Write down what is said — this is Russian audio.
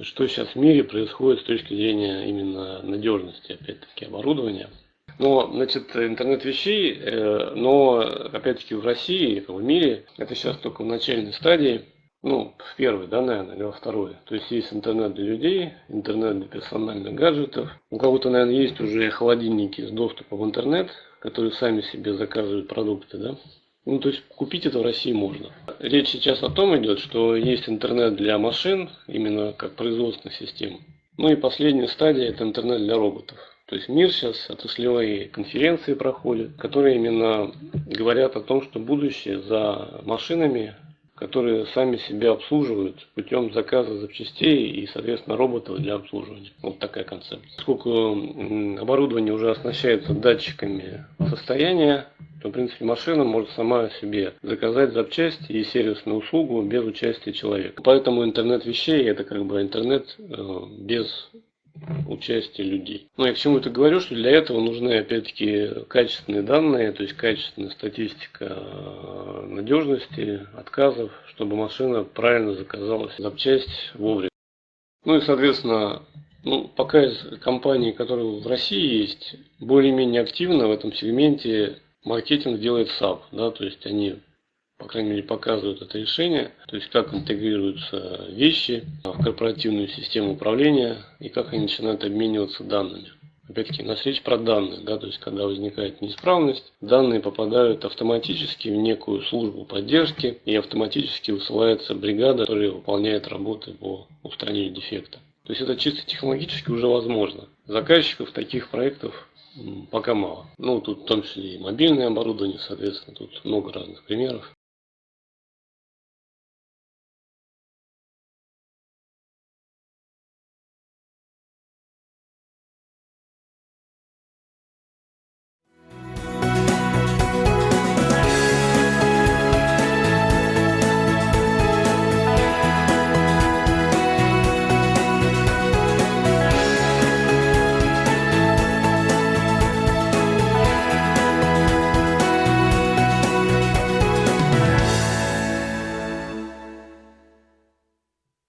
что сейчас в мире происходит с точки зрения именно надежности, опять-таки, оборудования. Но, значит, интернет вещей, э, но, опять-таки, в России, в мире, это сейчас только в начальной стадии, ну, в первой, да, наверное, или во второй. То есть есть интернет для людей, интернет для персональных гаджетов. У кого-то, наверное, есть уже холодильники с доступом в интернет, которые сами себе заказывают продукты, да. Ну, то есть купить это в России можно. Речь сейчас о том идет, что есть интернет для машин, именно как производственных систем. Ну и последняя стадия – это интернет для роботов. То есть мир сейчас отраслевые конференции проходят, которые именно говорят о том, что будущее за машинами, которые сами себя обслуживают путем заказа запчастей и, соответственно, роботов для обслуживания. Вот такая концепция. Поскольку оборудование уже оснащается датчиками состояния, то, в принципе, машина может сама себе заказать запчасти и сервисную услугу без участия человека. Поэтому интернет вещей это как бы интернет э, без участия людей. Ну, я к чему это говорю, что для этого нужны, опять-таки, качественные данные, то есть качественная статистика э, надежности, отказов, чтобы машина правильно заказалась запчасть вовремя. Ну и, соответственно, ну, пока из компаний, которые в России есть, более-менее активно в этом сегменте маркетинг делает SAP, да, то есть они по крайней мере, показывают это решение, то есть как интегрируются вещи в корпоративную систему управления и как они начинают обмениваться данными. Опять-таки, у нас речь про данные, да, то есть когда возникает неисправность, данные попадают автоматически в некую службу поддержки и автоматически высылается бригада, которая выполняет работы по устранению дефекта. То есть это чисто технологически уже возможно. Заказчиков таких проектов пока мало. Ну, тут в том числе и мобильное оборудование, соответственно, тут много разных примеров.